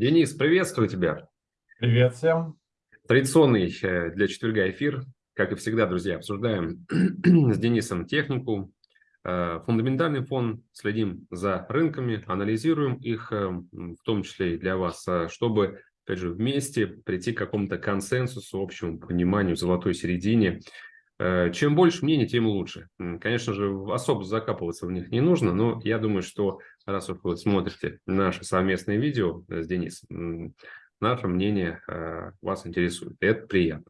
Денис, приветствую тебя. Привет всем. Традиционный э, для четверга эфир. Как и всегда, друзья, обсуждаем с Денисом технику, э, фундаментальный фон, следим за рынками, анализируем их, э, в том числе и для вас, чтобы, опять же, вместе прийти к какому-то консенсусу, общему пониманию, золотой середине чем больше мнений, тем лучше. Конечно же, особо закапываться в них не нужно, но я думаю, что раз уж вы смотрите наше совместное видео с Денисом, наше мнение э, вас интересует. Это приятно.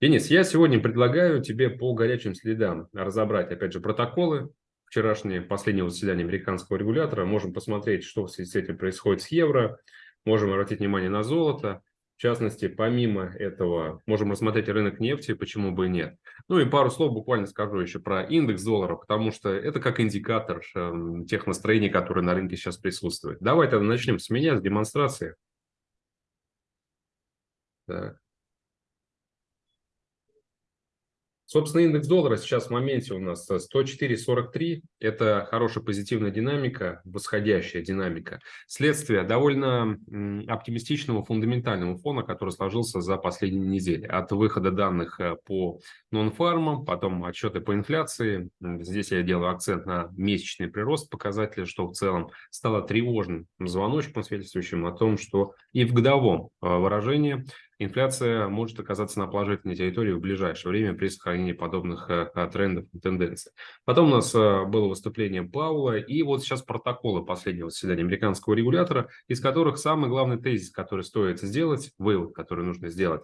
Денис, я сегодня предлагаю тебе по горячим следам разобрать, опять же, протоколы вчерашнее последнего заседания американского регулятора. Можем посмотреть, что в связи с этим происходит с евро. Можем обратить внимание на золото. В частности, помимо этого, можем рассмотреть рынок нефти, почему бы и нет. Ну и пару слов буквально скажу еще про индекс доллара, потому что это как индикатор э, тех настроений, которые на рынке сейчас присутствуют. Давай тогда начнем с меня, с демонстрации. Так. Собственно, индекс доллара сейчас в моменте у нас 104.43. Это хорошая позитивная динамика, восходящая динамика. Следствие довольно оптимистичного фундаментального фона, который сложился за последние недели. От выхода данных э, по нон-фармам, потом отчеты по инфляции. Здесь я делаю акцент на месячный прирост показателя, что в целом стало тревожным звоночком, свидетельствующим о том, что и в годовом э, выражении инфляция может оказаться на положительной территории в ближайшее время при сохранении подобных э, э, трендов и тенденций. Потом у нас э, было выступление Паула, и вот сейчас протоколы последнего заседания американского регулятора, из которых самый главный тезис, который стоит сделать, вывод, который нужно сделать,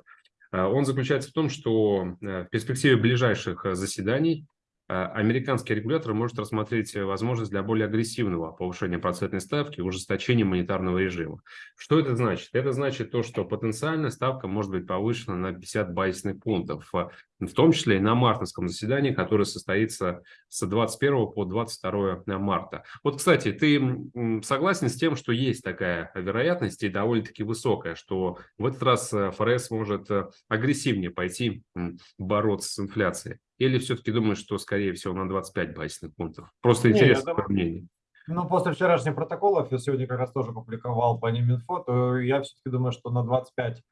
он заключается в том, что в перспективе ближайших заседаний американский регулятор может рассмотреть э, возможность для более агрессивного повышения процентной ставки и ужесточения монетарного режима. Что это значит? Это значит то, что потенциально ставка может быть повышена на 50 базисных пунктов, э, в том числе и на мартовском заседании, которое состоится с 21 по 22 марта. Вот, кстати, ты согласен с тем, что есть такая вероятность и довольно-таки высокая, что в этот раз ФРС может агрессивнее пойти бороться с инфляцией? Или все-таки думаешь, что, скорее всего, на 25 базисных пунктов? Просто интересно думаю, мнение. Ну, после вчерашних протоколов, я сегодня как раз тоже публиковал по ним инфо, то я все-таки думаю, что на 25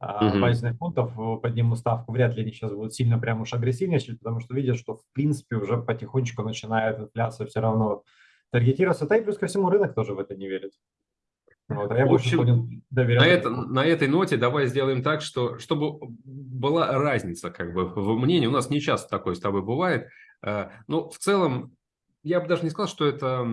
угу. базисных пунктов подниму ставку. Вряд ли они сейчас будут сильно прям уж агрессивнее, потому что видят, что в принципе уже потихонечку начинает инфляция все равно таргетироваться. Да и плюс ко всему рынок тоже в это не верит. Вот, а я в общем, на, это, на этой ноте давай сделаем так, что чтобы была разница как бы в мнении. У нас не часто такое с тобой бывает. Э, но в целом я бы даже не сказал, что это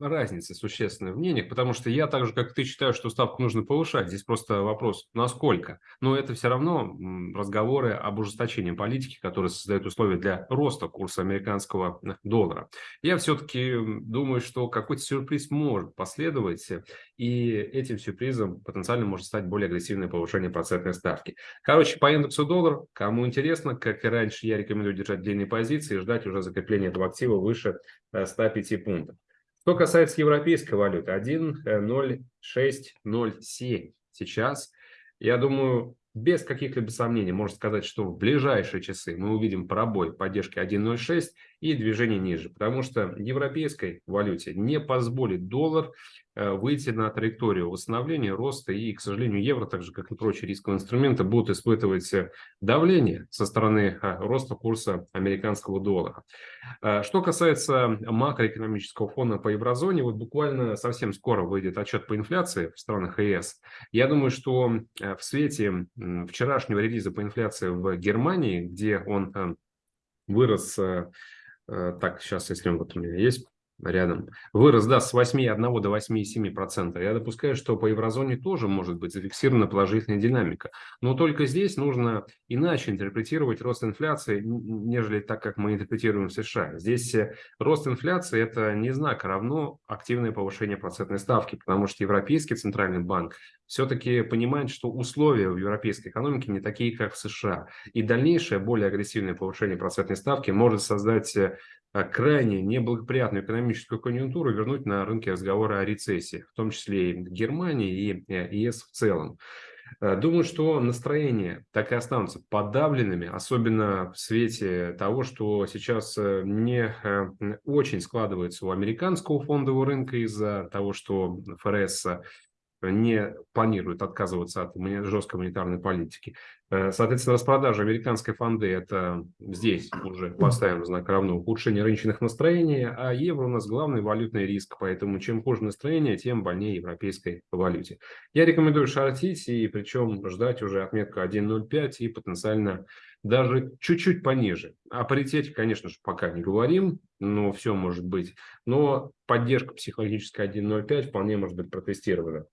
разница существенная в мнениях, потому что я так же, как ты, считаю, что ставку нужно повышать. Здесь просто вопрос, насколько. Но это все равно разговоры об ужесточении политики, которые создают условия для роста курса американского доллара. Я все-таки думаю, что какой-то сюрприз может последовать, и этим сюрпризом потенциально может стать более агрессивное повышение процентной ставки. Короче, по индексу доллар, кому интересно, как и раньше, я рекомендую держать длинные позиции и ждать уже закрепления этого актива выше 105 э, пунктов. Что касается европейской валюты, 1.0607 сейчас. Я думаю, без каких-либо сомнений можно сказать, что в ближайшие часы мы увидим пробой поддержки 1.06 и движение ниже, потому что европейской валюте не позволит доллар э, выйти на траекторию восстановления, роста и, к сожалению, евро, так же как и прочие рисковые инструменты, будут испытывать э, давление со стороны э, роста курса американского доллара. Что касается макроэкономического фона по еврозоне, вот буквально совсем скоро выйдет отчет по инфляции в странах ЕС. Я думаю, что в свете вчерашнего релиза по инфляции в Германии, где он вырос так, сейчас, если вот у меня есть рядом, вырос да, с 8,1 до 8,7%. Я допускаю, что по еврозоне тоже может быть зафиксирована положительная динамика. Но только здесь нужно иначе интерпретировать рост инфляции, нежели так, как мы интерпретируем в США. Здесь э, рост инфляции – это не знак, а равно активное повышение процентной ставки, потому что Европейский центральный банк все-таки понимает, что условия в европейской экономике не такие, как в США. И дальнейшее, более агрессивное повышение процентной ставки может создать э, крайне неблагоприятную экономическую конъюнктуру, вернуть на рынке разговоры о рецессии, в том числе и Германии и э, ЕС в целом. Э, думаю, что настроения так и останутся подавленными, особенно в свете того, что сейчас не очень складывается у американского фондового рынка из-за того, что ФРС не планирует отказываться от жесткой монетарной политики. Э, соответственно, распродажа американской фонды – это здесь уже поставим знак равно ухудшение рыночных настроений, а евро у нас главный валютный риск, поэтому чем хуже настроение, тем больнее европейской валюте. Я рекомендую шортить и причем ждать уже отметку 1.05 и потенциально даже чуть-чуть пониже. О паритете, конечно же, пока не говорим, но все может быть. Но поддержка психологическая 1.05 вполне может быть протестирована.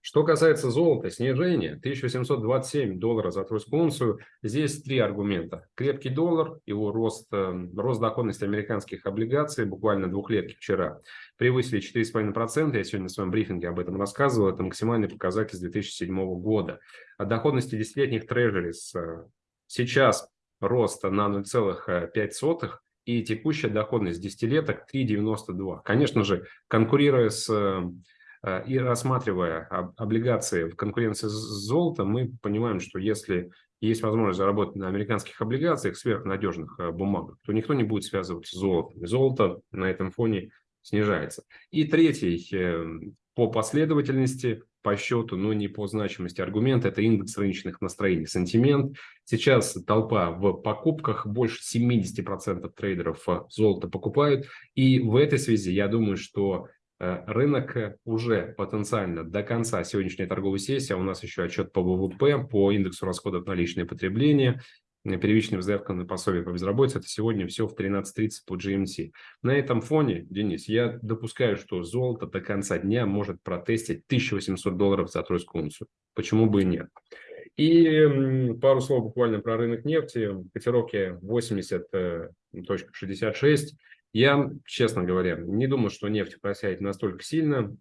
Что касается золота, снижение 1827 долларов за тройскую унцию, здесь три аргумента. Крепкий доллар, его рост, э, рост доходности американских облигаций, буквально двухлетки вчера, превысили 4,5%. Я сегодня в своем брифинге об этом рассказывал. Это максимальный показатель с 2007 года. От доходности десятилетних трежерис э, сейчас рост на 0,5%, и текущая доходность десятилеток 3,92. Конечно же, конкурируя с Э, и рассматривая облигации в конкуренции с золотом, мы понимаем, что если есть возможность заработать на американских облигациях, сверхнадежных э, бумагах, то никто не будет связываться с золотом. Золото на этом фоне снижается. И третий э, по последовательности, по счету, но не по значимости аргумент, это индекс рыночных настроений, сентимент. Сейчас толпа в покупках, больше 70% трейдеров золото покупают. И в этой связи я думаю, что рынок э, уже потенциально до конца сегодняшней торговой сессии, а у нас еще отчет по ВВП, по индексу расходов на личное потребление, э, первичным заявкам на пособие по безработице, это сегодня все в 13.30 по GMT. На этом фоне, Денис, я допускаю, что золото до конца дня может протестить 1800 долларов за тройскую унцию. Почему бы и нет? И пару слов буквально про рынок нефти. Котировки 80.66. Я, честно говоря, не думаю, что нефть просядет настолько сильно,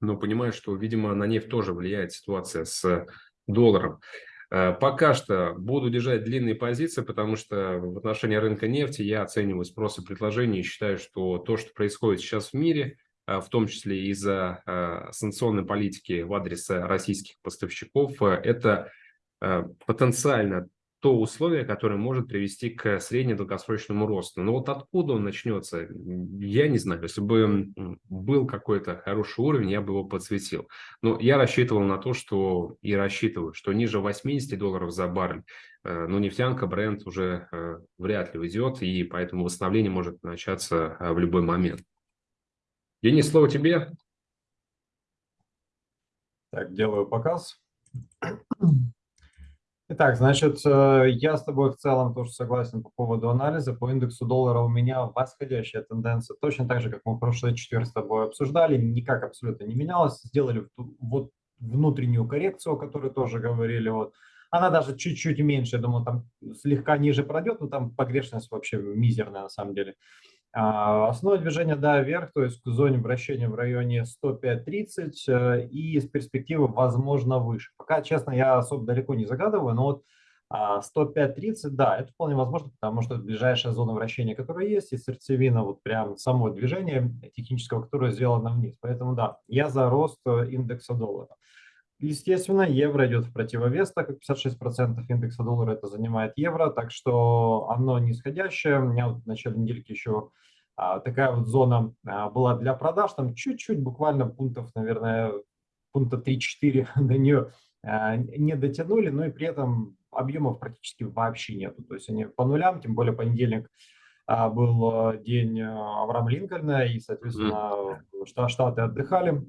но понимаю, что, видимо, на нефть тоже влияет ситуация с долларом. Э, пока что буду держать длинные позиции, потому что в отношении рынка нефти я оцениваю спрос и предложение и считаю, что то, что происходит сейчас в мире, э, в том числе из-за э, санкционной политики в адрес российских поставщиков, это потенциально то условие, которое может привести к среднедолгосрочному росту. Но вот откуда он начнется, я не знаю. Если бы был какой-то хороший уровень, я бы его подсветил. Но я рассчитывал на то, что и рассчитываю, что ниже 80 долларов за баррель, э, ну, нефтянка, бренд уже э, вряд ли уйдет, и поэтому восстановление может начаться э, в любой момент. Денис, слово тебе. Так, делаю показ. Итак, значит, э, я с тобой в целом тоже согласен по поводу анализа. По индексу доллара у меня восходящая тенденция, точно так же, как мы в прошлый четверг с тобой обсуждали, никак абсолютно не менялась. Сделали вот внутреннюю коррекцию, о которой тоже говорили. Вот. Она даже чуть-чуть меньше, я думаю, там слегка ниже пройдет, но там погрешность вообще мизерная на самом деле. А, основное движение, да, вверх, то есть к зоне вращения в районе 105.30 э, и с перспективы, возможно, выше. Пока, честно, я особо далеко не загадываю, но вот 105.30, а, да, это вполне возможно, потому что это ближайшая зона вращения, которая есть, и сердцевина, вот прям само движение технического, которое сделано вниз. Поэтому, да, я за рост э, индекса доллара. Естественно, евро идет в противовес, так как 56% индекса доллара это занимает евро, так что оно нисходящее. У меня вот в начале недельки еще такая вот зона а, была для продаж, там чуть-чуть, буквально пунктов, наверное, пункта 3-4 до нее а, не дотянули, но и при этом объемов практически вообще нету. То есть они по нулям, тем более понедельник а, был а, день а, Авраама Линкольна, и, соответственно. Штаты отдыхали.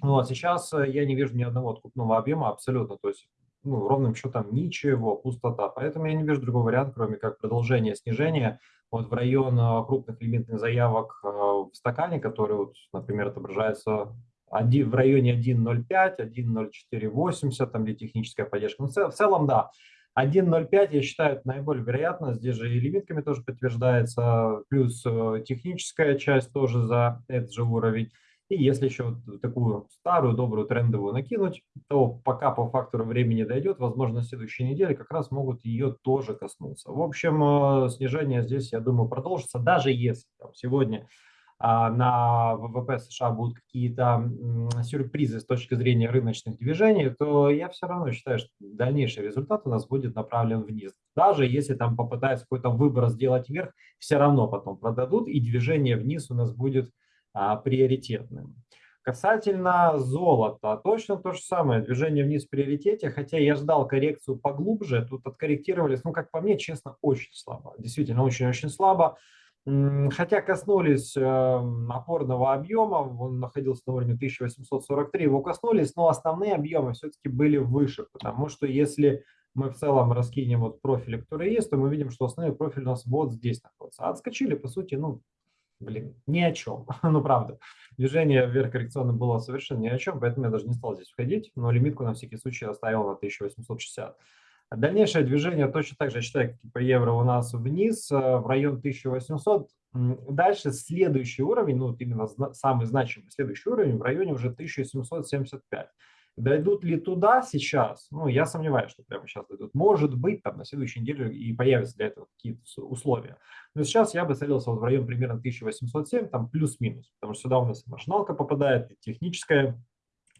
Ну, а сейчас э, я не вижу ни одного откупного объема абсолютно, то есть ну, ровным счетом ничего, пустота. Поэтому я не вижу другого варианта, кроме как продолжение снижения вот в район э, крупных лимитных заявок э, в стакане, который, вот, например, отображается в районе 1.05, 1.0480, там где техническая поддержка. Но в целом, да, 1.05, я считаю, это наиболее вероятно. Здесь же и лимитками тоже подтверждается, плюс техническая часть тоже за этот же уровень. И если еще такую старую, добрую, трендовую накинуть, то пока по фактору времени дойдет, возможно, следующей неделе как раз могут ее тоже коснуться. В общем, э, снижение здесь, я думаю, продолжится, даже если там, сегодня а, на ВВП США будут какие-то сюрпризы с точки зрения рыночных движений, то я все равно считаю, что дальнейший результат у нас будет направлен вниз. Даже если там попытаются какой-то выбор сделать вверх, все равно потом продадут, и движение вниз у нас будет а, приоритетным. Касательно золота, точно то же самое, движение вниз в приоритете, хотя я ждал коррекцию поглубже, тут откорректировались, ну, как по мне, честно, очень слабо, действительно очень-очень слабо. Хотя коснулись эм, опорного объема, он находился на уровне 1843, его коснулись, но основные объемы все-таки были выше, потому что если мы в целом раскинем вот профили, которые есть, то мы видим, что основной профиль у нас вот здесь находится. А отскочили, по сути, ну, блин, ни о чем. ну, правда. Движение вверх коррекционно было совершенно ни о чем, поэтому я даже не стал здесь входить, но лимитку на всякий случай оставил на 1860. Дальнейшее движение точно так же, я считаю, как и по евро у нас вниз, э, в район 1800. Дальше следующий уровень, ну, вот именно самый значимый следующий уровень в районе уже 1775. Дойдут ли туда сейчас? Ну, я сомневаюсь, что прямо сейчас дойдут. Может быть, там на следующей неделе и появятся для этого какие-то условия. Но сейчас я бы целился вот в район примерно 1807, там плюс-минус, потому что сюда у нас маршиналка попадает, и техническая,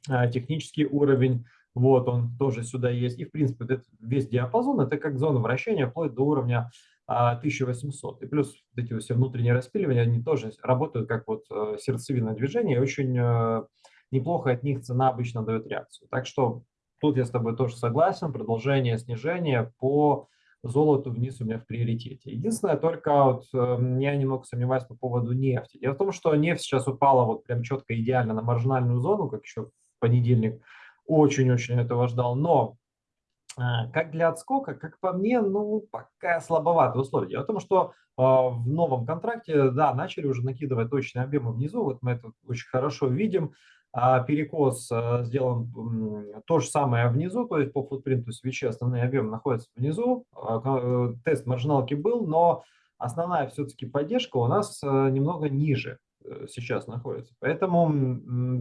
а, технический уровень, вот он тоже сюда есть. И, в принципе, весь диапазон – это как зона вращения вплоть до уровня 1800. А, и плюс вот эти все внутренние распиливания, они тоже работают как вот э, сердцевина движения, и очень э, неплохо от них цена обычно дает реакцию. Так что тут я с тобой тоже согласен, продолжение снижения по золоту вниз у меня в приоритете. Единственное, только вот, э, я немного сомневаюсь по поводу нефти. Дело в том, что нефть сейчас упала вот прям четко идеально на маржинальную зону, как еще в понедельник. Очень-очень этого ждал. Но э, как для отскока, как по мне, ну, пока слабоватые условия. Дело в том, что э, в новом контракте, да, начали уже накидывать точные объемы внизу, вот мы это очень хорошо видим а перекос э, сделан то же самое внизу, то есть по футпринту свечи основные объемы находятся внизу, а, э, тест маржиналки был, но основная все-таки поддержка у нас э, немного ниже сейчас находится. Поэтому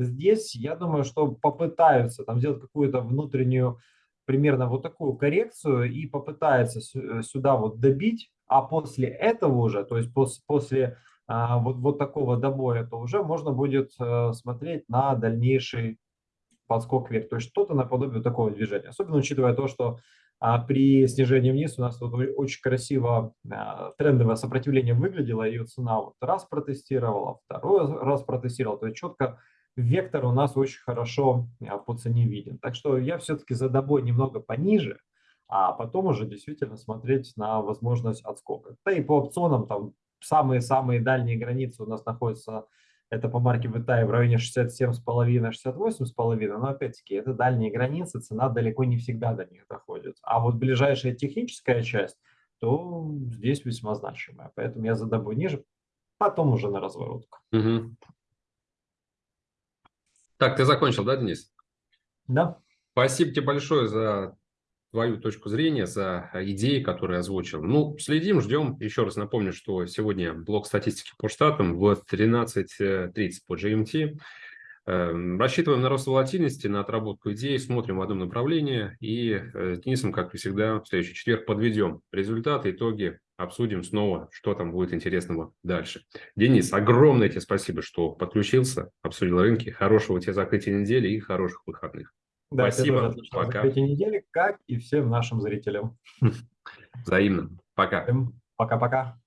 здесь я думаю, что попытаются там сделать какую-то внутреннюю примерно вот такую коррекцию и попытаются сюда вот добить, а после этого уже, то есть после, после а, вот, вот такого добоя, то уже можно будет э, смотреть на дальнейший подскок вверх. То есть что-то наподобие такого движения. Особенно учитывая то, что а, при снижении вниз у нас тут очень красиво а, трендовое сопротивление выглядело, ее цена вот раз протестировала, второй раз протестировала. То есть четко вектор у нас очень хорошо по цене виден. Так что я все-таки за добой немного пониже, а потом уже действительно смотреть на возможность отскока. Да и по опционам там самые-самые дальние границы у нас находятся, это по марке VTI в районе 67,5-68,5, но опять-таки это дальние границы, цена далеко не всегда до них доходит. А вот ближайшая техническая часть, то здесь весьма значимая. Поэтому я задобу ниже, потом уже на разворотку. Угу. Так, ты закончил, да, Денис? Да. Спасибо тебе большое за твою точку зрения, за а, идеи, которые озвучил. Ну, следим, ждем. Еще раз напомню, что сегодня блок статистики по штатам в 13.30 по GMT. Эм, рассчитываем на рост волатильности, на отработку идей, смотрим в одном направлении и э, с Денисом, как и всегда, в следующий четверг подведем результаты, итоги, обсудим снова, что там будет интересного дальше. Денис, огромное тебе спасибо, что подключился, обсудил рынки. Хорошего тебе закрытия недели и хороших выходных. Да, Спасибо. Пока. Эти недели, как и всем нашим зрителям. Взаимно. Пока. Пока-пока.